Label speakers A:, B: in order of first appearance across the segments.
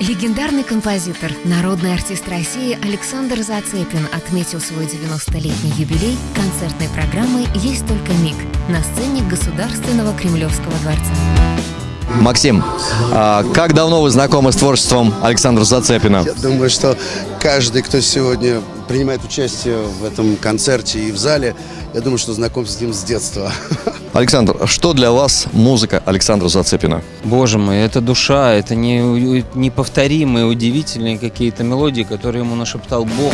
A: Легендарный композитор, народный артист России Александр Зацепин отметил свой 90-летний юбилей концертной программой «Есть только миг» на сцене Государственного Кремлевского дворца.
B: Максим, а как давно вы знакомы с творчеством Александра Зацепина?
C: Я думаю, что каждый, кто сегодня принимает участие в этом концерте и в зале, я думаю, что знаком с ним с детства.
B: Александр, что для вас музыка Александра Зацепина?
D: Боже мой, это душа, это не, неповторимые, удивительные какие-то мелодии, которые ему нашептал Бог.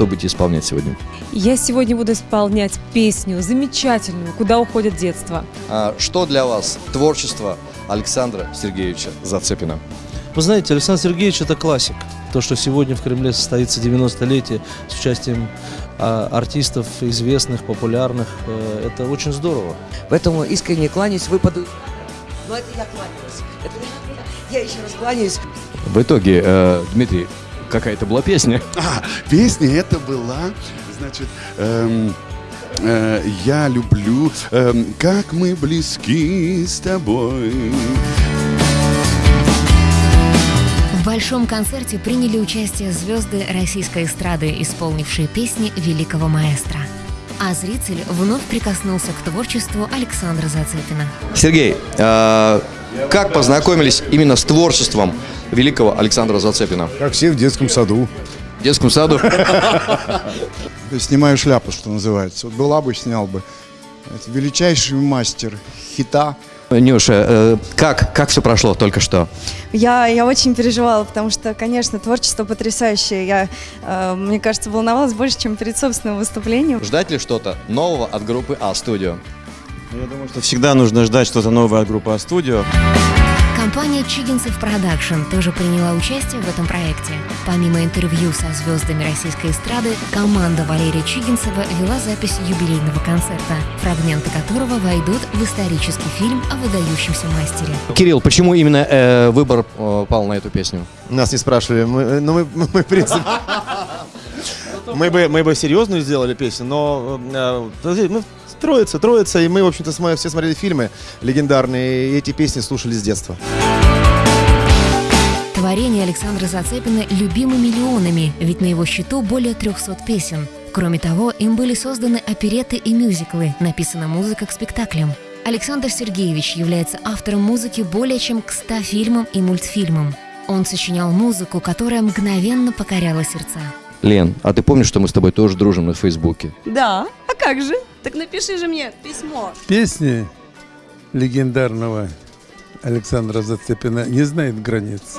B: Что будете исполнять сегодня?
E: Я сегодня буду исполнять песню замечательную «Куда уходит детство».
B: А что для вас творчество Александра Сергеевича Зацепина?
F: Вы знаете, Александр Сергеевич – это классик. То, что сегодня в Кремле состоится 90-летие с участием а, артистов известных, популярных, э, это очень здорово.
G: Поэтому искренне кланяюсь, выпаду. Ну, это я кланяюсь. Это я еще раз кланяюсь.
B: В итоге, э, Дмитрий, какая-то была песня.
C: А, песня это была, значит, эм, э, я люблю, эм, как мы близки с тобой.
A: В большом концерте приняли участие звезды российской эстрады, исполнившие песни великого маэстро. А зритель вновь прикоснулся к творчеству Александра Зацепина.
B: Сергей, э, как познакомились именно с творчеством великого Александра Зацепина?
H: Как все в детском саду.
B: В детском саду?
H: Снимаю шляпу, что называется. Вот была бы, снял бы. Это величайший мастер хита.
B: Нюша, э, как, как все прошло только что?
I: Я, я очень переживала, потому что, конечно, творчество потрясающее. Я, э, мне кажется, волновалась больше, чем перед собственным выступлением.
B: Ждать ли что-то нового от группы A-Studio?
J: Я думаю, что всегда нужно ждать что-то новое от группы A-Studio.
A: Компания Чигинцев Production тоже приняла участие в этом проекте. Помимо интервью со звездами российской эстрады, команда Валерия Чигинцева вела запись юбилейного концерта, фрагменты которого войдут в исторический фильм о выдающемся мастере.
B: Кирилл, почему именно э, выбор э, пал на эту песню?
J: Нас не спрашивали, мы, ну мы, мы, мы в принципе... Мы бы, мы бы серьезную сделали песню, но э, мы троица, троица, и мы, в общем-то, все смотрели фильмы легендарные, и эти песни слушали с детства.
A: Творение Александра Зацепина любимы миллионами, ведь на его счету более 300 песен. Кроме того, им были созданы опереты и мюзиклы, написана музыка к спектаклям. Александр Сергеевич является автором музыки более чем к 100 фильмам и мультфильмам. Он сочинял музыку, которая мгновенно покоряла сердца.
B: Лен, а ты помнишь, что мы с тобой тоже дружим на Фейсбуке?
I: Да, а как же? Так напиши же мне письмо.
H: Песни легендарного Александра Зацепина не знает границ.